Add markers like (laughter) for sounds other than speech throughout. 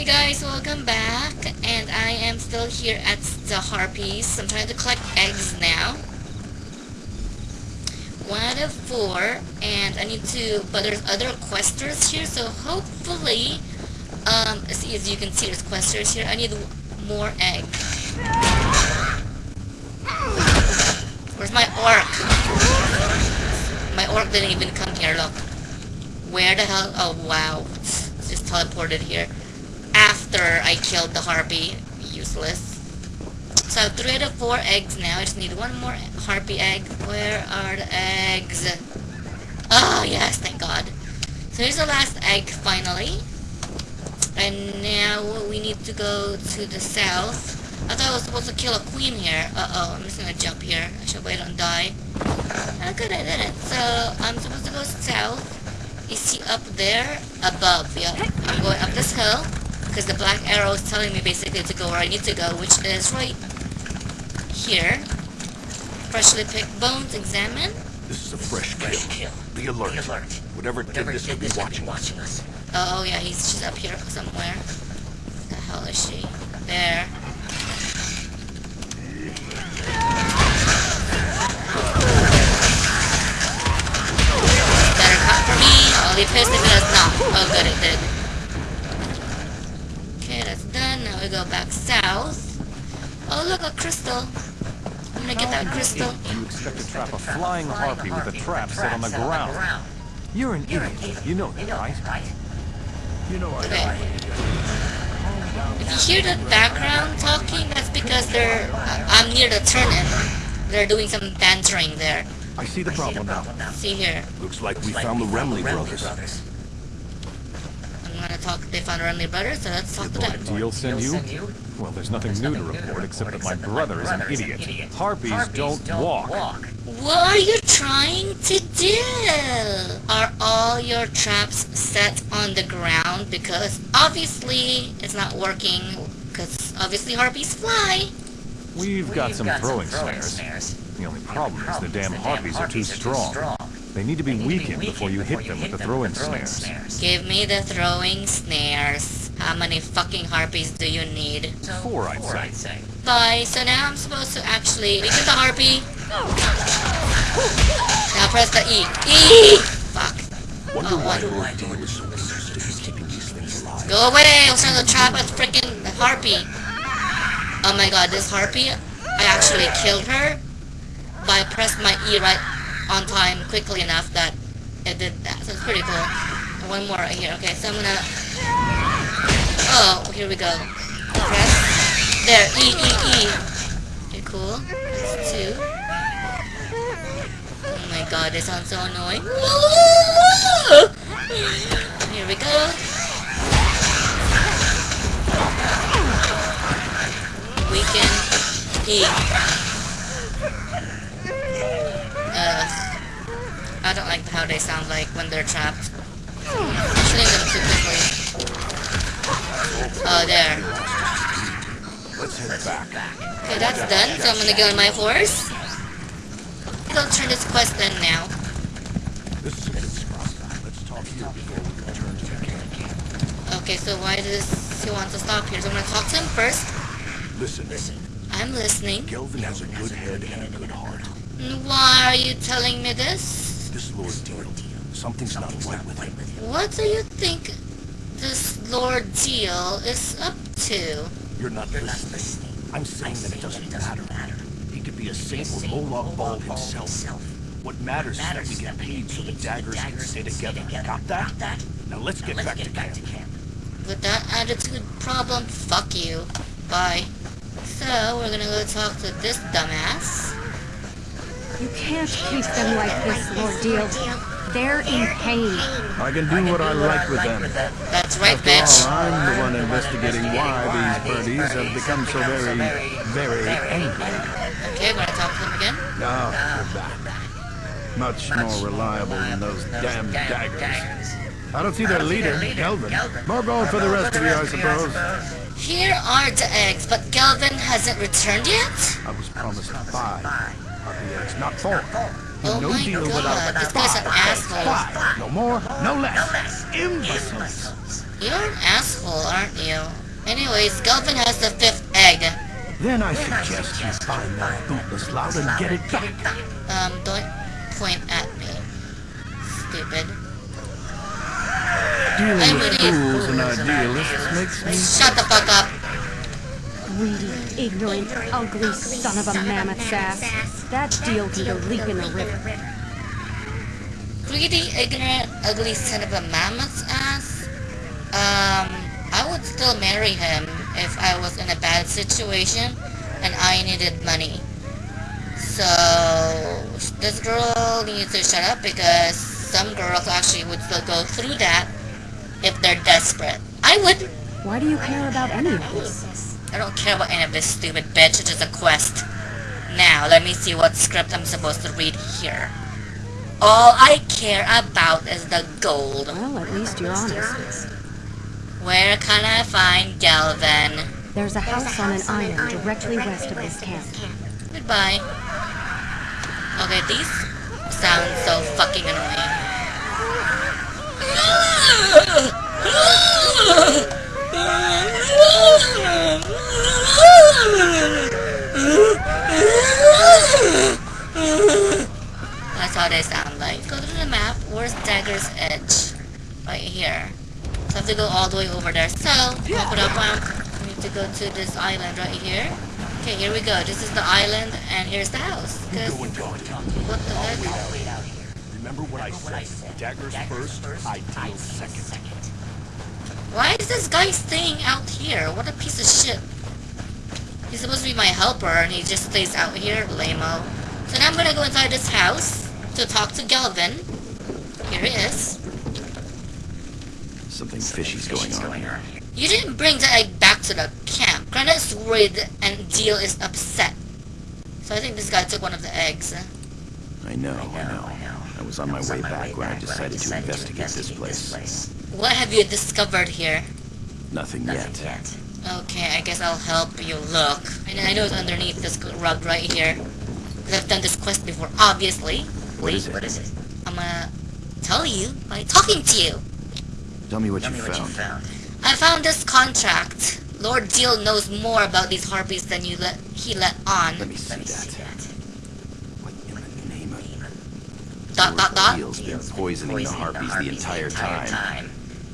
Hey guys, welcome back, and I am still here at the Harpies. I'm trying to collect eggs now. One out of four, and I need to, but there's other questers here, so hopefully, um, as, as you can see, there's questers here. I need more eggs. Where's my orc? My orc didn't even come here, look. Where the hell? Oh, wow. It's just teleported here after I killed the harpy. Useless. So three out of four eggs now. I just need one more harpy egg. Where are the eggs? Oh, yes, thank God. So here's the last egg, finally. And now we need to go to the south. I thought I was supposed to kill a queen here. Uh-oh, I'm just gonna jump here. I should wait and die. Oh, good, I did it. So, I'm supposed to go south. Is he up there? Above, yeah. I'm going up this hill because the black arrow is telling me basically to go where I need to go, which is right here. Freshly picked bones, examine. This is a fresh kill. Be alert. Whatever did this could be watching us. Oh, oh, yeah, he's she's up here somewhere. The hell is she? There. Look, a crystal. I'm gonna get that crystal. You expect to trap a flying harpy with a trap set on the ground. You're an idiot. You know that, right? You know I Okay. If you hear the background talking, that's because they're... uh, I'm near the turn-in. They're doing some bantering there. I see the problem now. See here. Looks like we found the Remley brothers. I'm gonna talk... They found Renly Brothers, so let's talk to them. Deal send you? Well, there's nothing new to report except that my brother is an idiot. Harpies don't walk. What are you trying to do? Are all your traps set on the ground? Because obviously it's not working. Because obviously harpies fly. We've got some throwing snares. The only problem is the damn harpies are too strong. They need to be weakened before you hit them with the throwing snares. Give me the throwing snares. How many fucking harpies do you need? Four, I'd say. Bye. So now I'm supposed to actually weaken the harpy. Now press the E. E! Fuck. Wonder Oh, why what? Lord Deal is so insistent keeping these things alive. Go away! I was trying to trap a freaking harpy. Oh my god, this harpy, I actually killed her, but I pressed my E right on time quickly enough that it did that. So it's pretty cool. One more right here. Okay, so I'm gonna... Oh, here we go. Press. There, E, E, E. Okay, cool. That's two. Oh my god, they sound so annoying. (laughs) Here we go. Weaken E. Uh, I don't like how they sound like when they're trapped. Shooting them too quickly. Oh, there. Let's head back. Okay, that's done. So I'm gonna get on my horse. I'll turn this quest in now. This is a good spot. Let's talk here before we return to the. Okay, so why does he want to stop here? So I'm gonna talk to him first. Listen, listen. I'm listening. Gelvin has a good head and a good heart. Why are you telling me this? This Lord Deal, something's not right with him. What do you think this Lord Deal is up to? You're not listening. I'm saying that it doesn't matter. He could be a saint or Molag Bal himself. What matters is that we get paid so the daggers can stay together. Got that? Now let's get back to camp. With that attitude problem, fuck you. Bye. So, we're gonna go talk to this dumbass. You can't keep them like this, Lord Deal. They're in pain. I can do what I like with them. That's right, After all, bitch. I'm the one investigating why these birdies have become so very, very angry. Okay, we're gonna talk to him again. Now, you're back. Much more reliable than those damn daggers. I don't see their leader, Kelvin. More gold for the rest of you, I suppose. Here are the eggs, but Galvin hasn't returned yet? I was promised five eggs, not four. Oh no my deal god, without this guy's an asshole. five. No more, no less. Imbeciles. You're an asshole, aren't you? Anyways, Galvin has the fifth egg. Then I suggest you find that bootless loud and get it back. Um, don't point at me. Stupid. Dealing with fools and idealists makes me... Shut the fuck up. Greedy, ignorant, ugly son of a mammoth's ass. That deal can go leak in the river. Greedy, ignorant, ugly son of a mammoth's ass? Um, I would still marry him if I was in a bad situation and I needed money. So, this girl needs to shut up because some girls actually would still go through that if they're desperate. I would. Why do you care about any of this? I don't care about any of this stupid bitch. It's just a quest. Now, let me see what script I'm supposed to read here. All I care about is the gold. Well, at least you're honest. Where can I find Galvin? There's a house on an island directly west of this camp. Goodbye. Okay, these sound so fucking annoying. That's how they sound like. Go to the map. Where's Dagger's Edge? Right here. So I have to go all the way over there. So, open up one. We need to go to this island right here. Okay, here we go. This is the island, and here's the house. 'Cause- Go and go. what the heck? Remember what I said? Daggers first, ideal second. Why is this guy staying out here? What a piece of shit. He's supposed to be my helper, and he just stays out here, lame-o. So now I'm gonna go inside this house to talk to Galvin. Here he is. Something fishy's going on here. You didn't bring the egg back to the camp. Granite's worried and Deal is upset. So I think this guy took one of the eggs. I know, I know. I was on my way back when I decided to investigate this place. What have you discovered here? Nothing yet. Okay, I guess I'll help you look. And I know it's underneath this rug right here. Because I've done this quest before, obviously. What is it? I'm gonna tell you by talking to you. Tell me what you found. I found this contract. Lord Deal knows more about these harpies than you let he let on. Let me see that. What in the name of... Dot dot dot. Deal's been poisoning the harpies the entire time.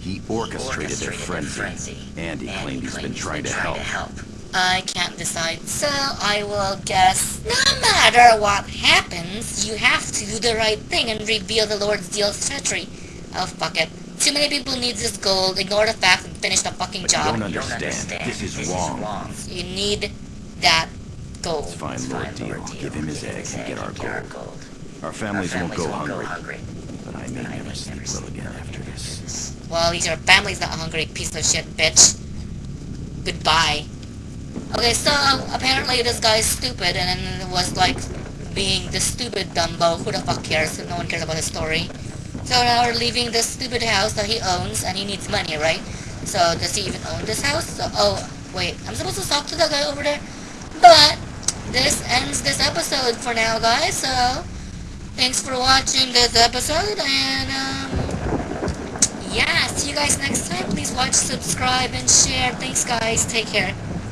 He orchestrated their frenzy, and he claimed he's been trying to help. I can't decide, so I will guess no matter what happens, you have to do the right thing and reveal the Lord's Deal's treachery. Oh, fuck it. Too many people need this gold, ignore the facts and finish the fucking But you job. don't understand. This is wrong. wrong. You need that gold. Let's find Lord Deal, give him his egg, and get our gold. Our families won't go hungry, but I may never sleep well again after this. Well, your family's not hungry, piece of shit, bitch. Goodbye. Okay, so apparently this guy's stupid and was like being the stupid Dumbo. Who the fuck cares? No one cares about his story. So now we're leaving this stupid house that he owns and he needs money, right? So does he even own this house? So, oh, wait. I'm supposed to talk to that guy over there? But this ends this episode for now, guys. So thanks for watching this episode and um, yeah, see you guys next time. Please watch, subscribe, and share. Thanks, guys. Take care.